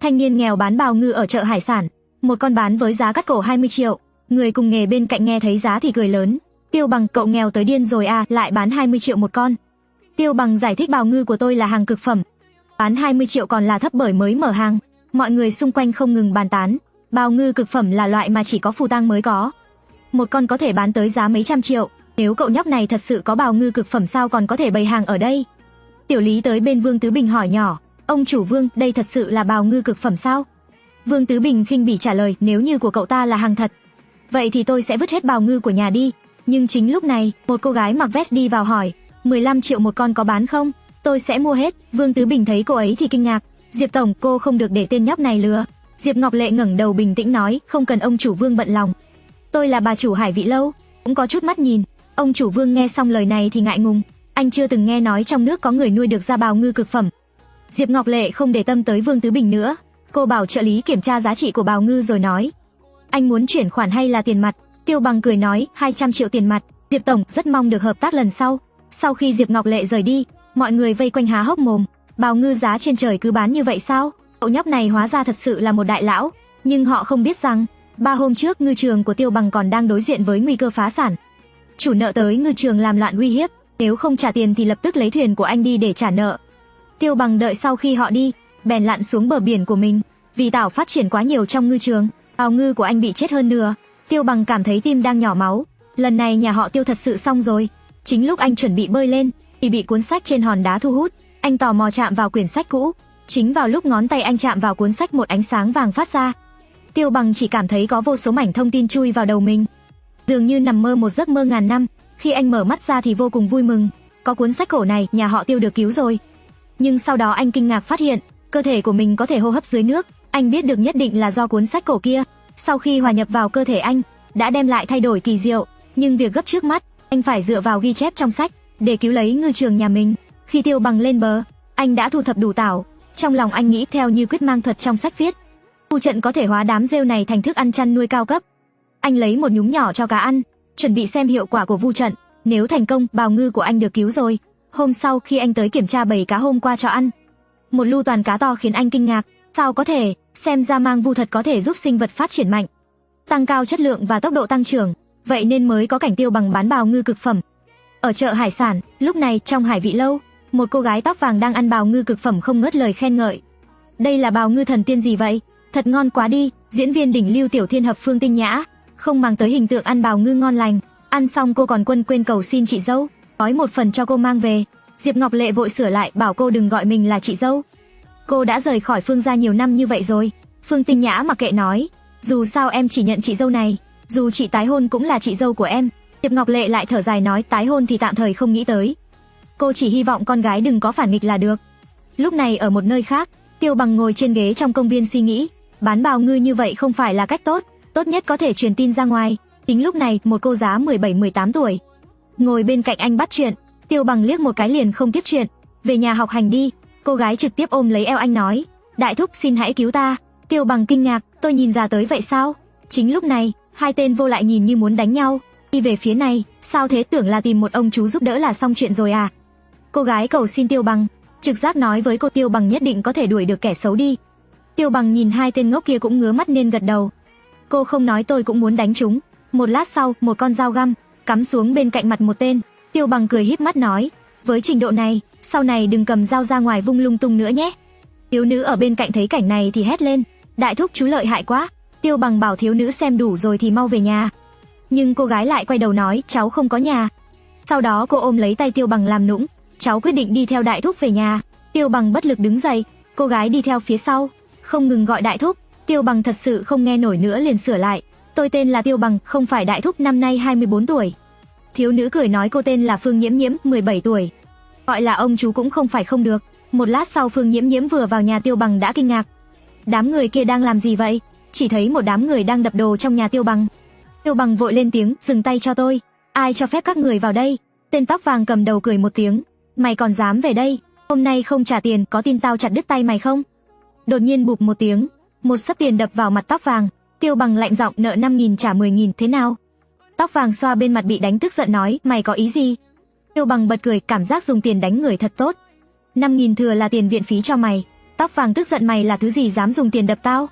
thanh niên nghèo bán bào ngư ở chợ hải sản, một con bán với giá cắt cổ 20 triệu. Người cùng nghề bên cạnh nghe thấy giá thì cười lớn. Tiêu bằng cậu nghèo tới điên rồi à, lại bán 20 triệu một con. Tiêu bằng giải thích bào ngư của tôi là hàng cực phẩm. Bán 20 triệu còn là thấp bởi mới mở hàng. Mọi người xung quanh không ngừng bàn tán. Bào ngư cực phẩm là loại mà chỉ có phù tang mới có. Một con có thể bán tới giá mấy trăm triệu. Nếu cậu nhóc này thật sự có bào ngư cực phẩm sao còn có thể bày hàng ở đây? Tiểu Lý tới bên Vương Tứ Bình hỏi nhỏ, ông chủ Vương, đây thật sự là bào ngư cực phẩm sao? Vương Tứ Bình khinh bỉ trả lời, nếu như của cậu ta là hàng thật, vậy thì tôi sẽ vứt hết bào ngư của nhà đi. Nhưng chính lúc này, một cô gái mặc vest đi vào hỏi, 15 triệu một con có bán không? Tôi sẽ mua hết. Vương Tứ Bình thấy cô ấy thì kinh ngạc, Diệp tổng, cô không được để tên nhóc này lừa. Diệp Ngọc Lệ ngẩng đầu bình tĩnh nói, không cần ông chủ Vương bận lòng. Tôi là bà chủ Hải Vị lâu, cũng có chút mắt nhìn. Ông chủ Vương nghe xong lời này thì ngại ngùng, anh chưa từng nghe nói trong nước có người nuôi được ra bào ngư cực phẩm. Diệp Ngọc Lệ không để tâm tới Vương Tứ Bình nữa, cô bảo trợ lý kiểm tra giá trị của bào ngư rồi nói, anh muốn chuyển khoản hay là tiền mặt? Tiêu Bằng cười nói, 200 triệu tiền mặt. Diệp tổng rất mong được hợp tác lần sau. Sau khi Diệp Ngọc Lệ rời đi, mọi người vây quanh há hốc mồm, bào ngư giá trên trời cứ bán như vậy sao? Cậu nhóc này hóa ra thật sự là một đại lão, nhưng họ không biết rằng, ba hôm trước ngư trường của Tiêu Bằng còn đang đối diện với nguy cơ phá sản. Chủ nợ tới ngư trường làm loạn uy hiếp, nếu không trả tiền thì lập tức lấy thuyền của anh đi để trả nợ. Tiêu Bằng đợi sau khi họ đi, bèn lặn xuống bờ biển của mình, vì tảo phát triển quá nhiều trong ngư trường, ao ngư của anh bị chết hơn nửa. Tiêu Bằng cảm thấy tim đang nhỏ máu, lần này nhà họ Tiêu thật sự xong rồi. Chính lúc anh chuẩn bị bơi lên, thì bị cuốn sách trên hòn đá thu hút, anh tò mò chạm vào quyển sách cũ. Chính vào lúc ngón tay anh chạm vào cuốn sách một ánh sáng vàng phát ra. Tiêu Bằng chỉ cảm thấy có vô số mảnh thông tin chui vào đầu mình. Dường như nằm mơ một giấc mơ ngàn năm, khi anh mở mắt ra thì vô cùng vui mừng, có cuốn sách cổ này, nhà họ Tiêu được cứu rồi. Nhưng sau đó anh kinh ngạc phát hiện, cơ thể của mình có thể hô hấp dưới nước, anh biết được nhất định là do cuốn sách cổ kia, sau khi hòa nhập vào cơ thể anh, đã đem lại thay đổi kỳ diệu, nhưng việc gấp trước mắt, anh phải dựa vào ghi chép trong sách để cứu lấy ngư trường nhà mình. Khi Tiêu Bằng lên bờ, anh đã thu thập đủ tảo, trong lòng anh nghĩ theo như quyết mang thuật trong sách viết, Khu trận có thể hóa đám rêu này thành thức ăn chăn nuôi cao cấp. Anh lấy một nhúm nhỏ cho cá ăn, chuẩn bị xem hiệu quả của vu trận, nếu thành công, bào ngư của anh được cứu rồi. Hôm sau khi anh tới kiểm tra bầy cá hôm qua cho ăn, một lưu toàn cá to khiến anh kinh ngạc, sao có thể, xem ra mang vu thật có thể giúp sinh vật phát triển mạnh, tăng cao chất lượng và tốc độ tăng trưởng, vậy nên mới có cảnh tiêu bằng bán bào ngư cực phẩm. Ở chợ hải sản, lúc này trong hải vị lâu, một cô gái tóc vàng đang ăn bào ngư cực phẩm không ngớt lời khen ngợi. Đây là bào ngư thần tiên gì vậy? Thật ngon quá đi, diễn viên đỉnh lưu tiểu thiên hợp phương tinh nhã, không mang tới hình tượng ăn bào ngư ngon lành, ăn xong cô còn quân quên cầu xin chị dâu, gói một phần cho cô mang về. Diệp Ngọc Lệ vội sửa lại bảo cô đừng gọi mình là chị dâu. Cô đã rời khỏi Phương gia nhiều năm như vậy rồi. Phương Tinh Nhã mặc kệ nói, dù sao em chỉ nhận chị dâu này, dù chị tái hôn cũng là chị dâu của em. Diệp Ngọc Lệ lại thở dài nói tái hôn thì tạm thời không nghĩ tới. Cô chỉ hy vọng con gái đừng có phản nghịch là được. Lúc này ở một nơi khác, Tiêu Bằng ngồi trên ghế trong công viên suy nghĩ, bán bào ngư như vậy không phải là cách tốt, tốt nhất có thể truyền tin ra ngoài. Tính lúc này, một cô giá 17-18 tuổi, ngồi bên cạnh anh bắt chuyện, Tiêu Bằng liếc một cái liền không tiếp chuyện, về nhà học hành đi. Cô gái trực tiếp ôm lấy eo anh nói, đại thúc xin hãy cứu ta. Tiêu Bằng kinh ngạc, tôi nhìn ra tới vậy sao? Chính lúc này, hai tên vô lại nhìn như muốn đánh nhau, đi về phía này, sao thế tưởng là tìm một ông chú giúp đỡ là xong chuyện rồi à? Cô gái cầu xin Tiêu Bằng, trực giác nói với cô Tiêu Bằng nhất định có thể đuổi được kẻ xấu đi. Tiêu Bằng nhìn hai tên ngốc kia cũng ngứa mắt nên gật đầu. Cô không nói tôi cũng muốn đánh chúng. Một lát sau, một con dao găm cắm xuống bên cạnh mặt một tên. Tiêu Bằng cười híp mắt nói, với trình độ này, sau này đừng cầm dao ra ngoài vung lung tung nữa nhé. Thiếu nữ ở bên cạnh thấy cảnh này thì hét lên, đại thúc chú lợi hại quá. Tiêu Bằng bảo thiếu nữ xem đủ rồi thì mau về nhà. Nhưng cô gái lại quay đầu nói, cháu không có nhà. Sau đó cô ôm lấy tay Tiêu Bằng làm nũng, cháu quyết định đi theo đại thúc về nhà. Tiêu Bằng bất lực đứng dậy, cô gái đi theo phía sau, không ngừng gọi đại thúc. Tiêu Bằng thật sự không nghe nổi nữa liền sửa lại, tôi tên là Tiêu Bằng, không phải đại thúc năm nay 24 tuổi. Thiếu nữ cười nói cô tên là Phương Nhiễm Nhiễm, 17 tuổi. Gọi là ông chú cũng không phải không được. Một lát sau Phương Nhiễm Nhiễm vừa vào nhà Tiêu Bằng đã kinh ngạc. Đám người kia đang làm gì vậy? Chỉ thấy một đám người đang đập đồ trong nhà Tiêu Bằng. Tiêu Bằng vội lên tiếng, dừng tay cho tôi. Ai cho phép các người vào đây? Tên tóc vàng cầm đầu cười một tiếng. Mày còn dám về đây? Hôm nay không trả tiền, có tin tao chặt đứt tay mày không? Đột nhiên bụp một tiếng, một sấp tiền đập vào mặt tóc vàng. Tiêu Bằng lạnh giọng nợ 5.000 trả 10.000 thế nào? Tóc vàng xoa bên mặt bị đánh tức giận nói, mày có ý gì? Tiêu bằng bật cười, cảm giác dùng tiền đánh người thật tốt. 5.000 thừa là tiền viện phí cho mày. Tóc vàng tức giận mày là thứ gì dám dùng tiền đập tao?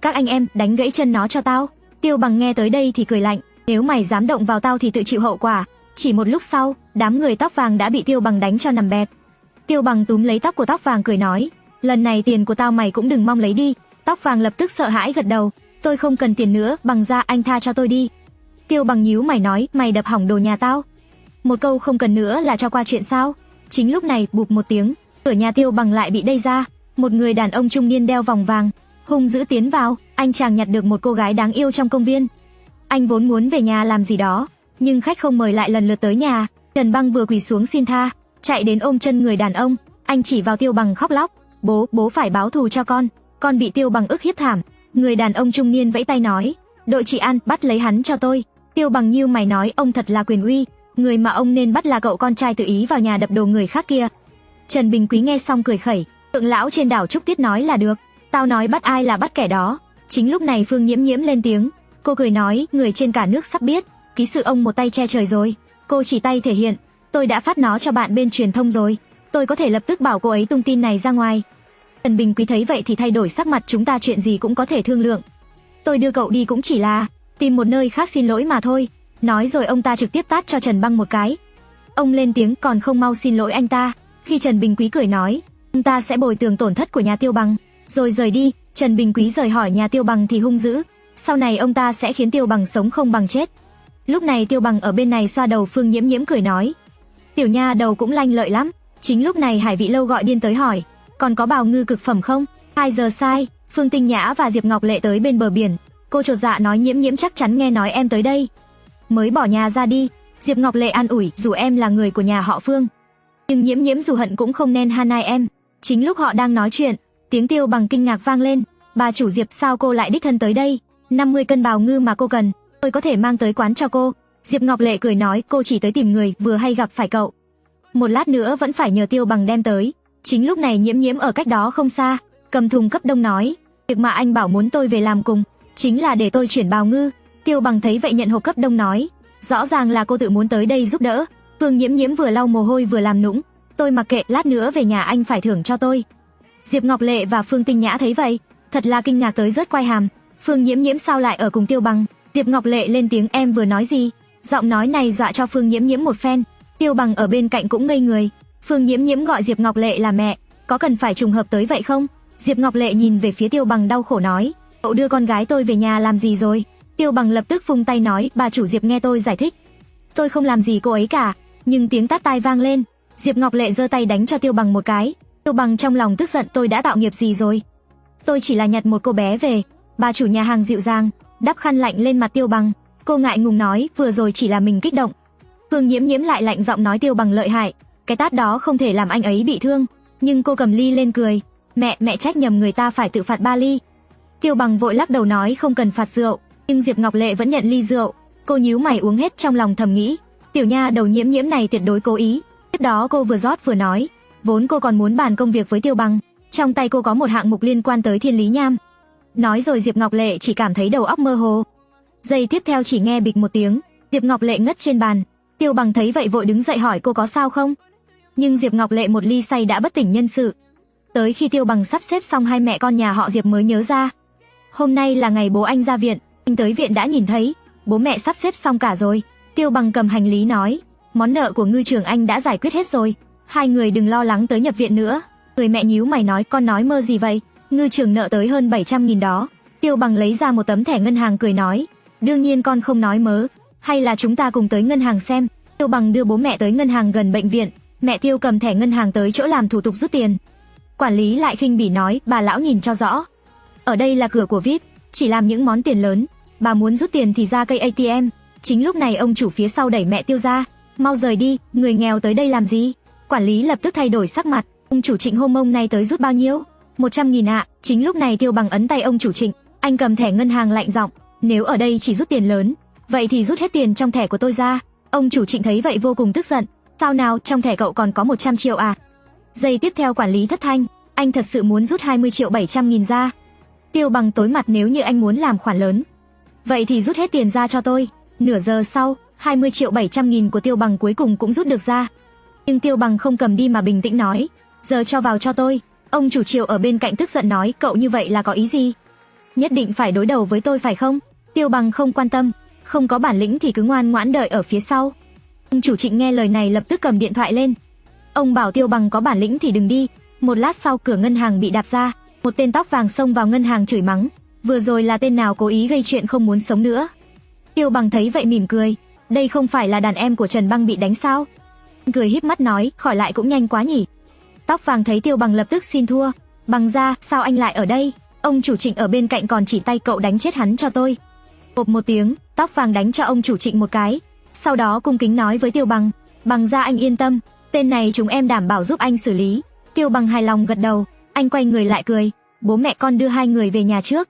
Các anh em, đánh gãy chân nó cho tao. Tiêu bằng nghe tới đây thì cười lạnh, nếu mày dám động vào tao thì tự chịu hậu quả. Chỉ một lúc sau, đám người tóc vàng đã bị tiêu bằng đánh cho nằm bẹp. Tiêu bằng túm lấy tóc của tóc vàng cười nói, lần này tiền của tao mày cũng đừng mong lấy đi. Tóc vàng lập tức sợ hãi gật đầu, tôi không cần tiền nữa, bằng ra anh tha cho tôi đi. Tiêu bằng nhíu mày nói, mày đập hỏng đồ nhà tao. Một câu không cần nữa là cho qua chuyện sao? Chính lúc này, bụp một tiếng, cửa nhà tiêu bằng lại bị đẩy ra, một người đàn ông trung niên đeo vòng vàng, hung dữ tiến vào, anh chàng nhặt được một cô gái đáng yêu trong công viên. Anh vốn muốn về nhà làm gì đó, nhưng khách không mời lại lần lượt tới nhà, Trần Băng vừa quỳ xuống xin tha, chạy đến ôm chân người đàn ông, anh chỉ vào Tiêu Bằng khóc lóc, "Bố, bố phải báo thù cho con, con bị Tiêu Bằng ức hiếp thảm." Người đàn ông trung niên vẫy tay nói, "Đội chị an, bắt lấy hắn cho tôi." Tiêu Bằng như mày nói, ông thật là quyền uy, người mà ông nên bắt là cậu con trai tự ý vào nhà đập đồ người khác kia. Trần Bình Quý nghe xong cười khẩy, tượng lão trên đảo Trúc Tiết nói là được, tao nói bắt ai là bắt kẻ đó. Chính lúc này Phương Nhiễm Nhiễm lên tiếng, cô cười nói, người trên cả nước sắp biết, ký sự ông một tay che trời rồi. Cô chỉ tay thể hiện, tôi đã phát nó cho bạn bên truyền thông rồi, tôi có thể lập tức bảo cô ấy tung tin này ra ngoài. Trần Bình Quý thấy vậy thì thay đổi sắc mặt chúng ta chuyện gì cũng có thể thương lượng. Tôi đưa cậu đi cũng chỉ là tìm một nơi khác xin lỗi mà thôi. Nói rồi ông ta trực tiếp tát cho Trần Băng một cái. Ông lên tiếng còn không mau xin lỗi anh ta. Khi Trần Bình Quý cười nói, ông ta sẽ bồi thường tổn thất của nhà Tiêu Bằng, rồi rời đi. Trần Bình Quý rời hỏi nhà Tiêu Bằng thì hung dữ, sau này ông ta sẽ khiến Tiêu Bằng sống không bằng chết. Lúc này Tiêu Bằng ở bên này xoa đầu Phương Nhiễm Nhiễm cười nói, tiểu nha đầu cũng lanh lợi lắm. Chính lúc này Hải Vị Lâu gọi điên tới hỏi, còn có bào ngư cực phẩm không? 2 giờ sai, Phương Tinh Nhã và Diệp Ngọc Lệ tới bên bờ biển. Cô chột dạ nói Nhiễm Nhiễm chắc chắn nghe nói em tới đây. Mới bỏ nhà ra đi, Diệp Ngọc Lệ an ủi, dù em là người của nhà họ Phương, nhưng Nhiễm Nhiễm dù hận cũng không nên han hai em. Chính lúc họ đang nói chuyện, tiếng Tiêu bằng kinh ngạc vang lên, "Bà chủ Diệp sao cô lại đích thân tới đây? 50 cân bào ngư mà cô cần, tôi có thể mang tới quán cho cô." Diệp Ngọc Lệ cười nói, "Cô chỉ tới tìm người vừa hay gặp phải cậu. Một lát nữa vẫn phải nhờ Tiêu bằng đem tới." Chính lúc này Nhiễm Nhiễm ở cách đó không xa, cầm thùng cấp đông nói, "Việc mà anh bảo muốn tôi về làm cùng, chính là để tôi chuyển bào ngư." Tiêu bằng thấy vậy nhận hộp cấp đông nói, "Rõ ràng là cô tự muốn tới đây giúp đỡ." Phương Nhiễm Nhiễm vừa lau mồ hôi vừa làm nũng, "Tôi mặc kệ, lát nữa về nhà anh phải thưởng cho tôi." Diệp Ngọc Lệ và Phương Tinh Nhã thấy vậy, thật là kinh ngạc tới rớt quai hàm. Phương Nhiễm Nhiễm sao lại ở cùng Tiêu Bằng? Diệp Ngọc Lệ lên tiếng em vừa nói gì? Giọng nói này dọa cho Phương Nhiễm Nhiễm một phen. Tiêu Bằng ở bên cạnh cũng ngây người. Phương Nhiễm Nhiễm gọi Diệp Ngọc Lệ là mẹ, có cần phải trùng hợp tới vậy không? Diệp Ngọc Lệ nhìn về phía Tiêu Bằng đau khổ nói, cậu đưa con gái tôi về nhà làm gì rồi? Tiêu Bằng lập tức phung tay nói, bà chủ Diệp nghe tôi giải thích. Tôi không làm gì cô ấy cả, nhưng tiếng tát tai vang lên, Diệp Ngọc Lệ giơ tay đánh cho Tiêu Bằng một cái. Tiêu Bằng trong lòng tức giận tôi đã tạo nghiệp gì rồi? Tôi chỉ là nhặt một cô bé về. Bà chủ nhà hàng dịu dàng, đắp khăn lạnh lên mặt Tiêu Bằng. Cô ngại ngùng nói, vừa rồi chỉ là mình kích động. Phương Nhiễm Nhiễm lại lạnh giọng nói Tiêu Bằng lợi hại, cái tát đó không thể làm anh ấy bị thương, nhưng cô cầm ly lên cười, "Mẹ, mẹ trách nhầm người ta phải tự phạt ba ly." Tiêu Bằng vội lắc đầu nói không cần phạt rượu, nhưng Diệp Ngọc Lệ vẫn nhận ly rượu. Cô nhíu mày uống hết trong lòng thầm nghĩ, tiểu nha đầu nhiễm nhiễm này tuyệt đối cố ý. Tiếp đó cô vừa rót vừa nói, vốn cô còn muốn bàn công việc với Tiêu Bằng, trong tay cô có một hạng mục liên quan tới Thiên Lý Nham. Nói rồi Diệp Ngọc Lệ chỉ cảm thấy đầu óc mơ hồ. Giây tiếp theo chỉ nghe bịch một tiếng, Diệp Ngọc Lệ ngất trên bàn. Tiêu Bằng thấy vậy vội đứng dậy hỏi cô có sao không? Nhưng Diệp Ngọc Lệ một ly say đã bất tỉnh nhân sự. Tới khi Tiêu Bằng sắp xếp xong hai mẹ con nhà họ Diệp mới nhớ ra. Hôm nay là ngày bố anh ra viện, anh tới viện đã nhìn thấy, bố mẹ sắp xếp xong cả rồi. Tiêu Bằng cầm hành lý nói, món nợ của ngư trường anh đã giải quyết hết rồi, hai người đừng lo lắng tới nhập viện nữa. Người mẹ nhíu mày nói con nói mơ gì vậy, ngư trường nợ tới hơn 700 nghìn đó. Tiêu Bằng lấy ra một tấm thẻ ngân hàng cười nói, đương nhiên con không nói mớ, hay là chúng ta cùng tới ngân hàng xem. Tiêu Bằng đưa bố mẹ tới ngân hàng gần bệnh viện, mẹ Tiêu cầm thẻ ngân hàng tới chỗ làm thủ tục rút tiền. Quản lý lại khinh bỉ nói, bà lão nhìn cho rõ. Ở đây là cửa của VIP, chỉ làm những món tiền lớn, bà muốn rút tiền thì ra cây ATM. Chính lúc này ông chủ phía sau đẩy mẹ Tiêu ra, mau rời đi, người nghèo tới đây làm gì? Quản lý lập tức thay đổi sắc mặt, ông chủ Trịnh hôm ông nay tới rút bao nhiêu? 100 nghìn ạ. Chính lúc này Tiêu Bằng ấn tay ông chủ Trịnh, anh cầm thẻ ngân hàng lạnh giọng, nếu ở đây chỉ rút tiền lớn, vậy thì rút hết tiền trong thẻ của tôi ra. Ông chủ Trịnh thấy vậy vô cùng tức giận, sao nào, trong thẻ cậu còn có 100 triệu à? Giây tiếp theo quản lý thất thanh, anh thật sự muốn rút 20 triệu 700 nghìn ra. Tiêu Bằng tối mặt nếu như anh muốn làm khoản lớn. Vậy thì rút hết tiền ra cho tôi. Nửa giờ sau, 20 triệu 700 nghìn của Tiêu Bằng cuối cùng cũng rút được ra. Nhưng Tiêu Bằng không cầm đi mà bình tĩnh nói, giờ cho vào cho tôi. Ông chủ triệu ở bên cạnh tức giận nói cậu như vậy là có ý gì? Nhất định phải đối đầu với tôi phải không? Tiêu bằng không quan tâm, không có bản lĩnh thì cứ ngoan ngoãn đợi ở phía sau. Ông chủ trịnh nghe lời này lập tức cầm điện thoại lên. Ông bảo tiêu bằng có bản lĩnh thì đừng đi. Một lát sau cửa ngân hàng bị đạp ra, một tên tóc vàng xông vào ngân hàng chửi mắng. Vừa rồi là tên nào cố ý gây chuyện không muốn sống nữa. Tiêu bằng thấy vậy mỉm cười. Đây không phải là đàn em của Trần Băng bị đánh sao? Cười híp mắt nói, khỏi lại cũng nhanh quá nhỉ. Tóc vàng thấy Tiêu Bằng lập tức xin thua, "Bằng ra, sao anh lại ở đây? Ông chủ Trịnh ở bên cạnh còn chỉ tay cậu đánh chết hắn cho tôi." Bộp một tiếng, tóc vàng đánh cho ông chủ Trịnh một cái, sau đó cung kính nói với Tiêu Bằng, "Bằng ra anh yên tâm, tên này chúng em đảm bảo giúp anh xử lý." Tiêu Bằng hài lòng gật đầu, anh quay người lại cười, "Bố mẹ con đưa hai người về nhà trước."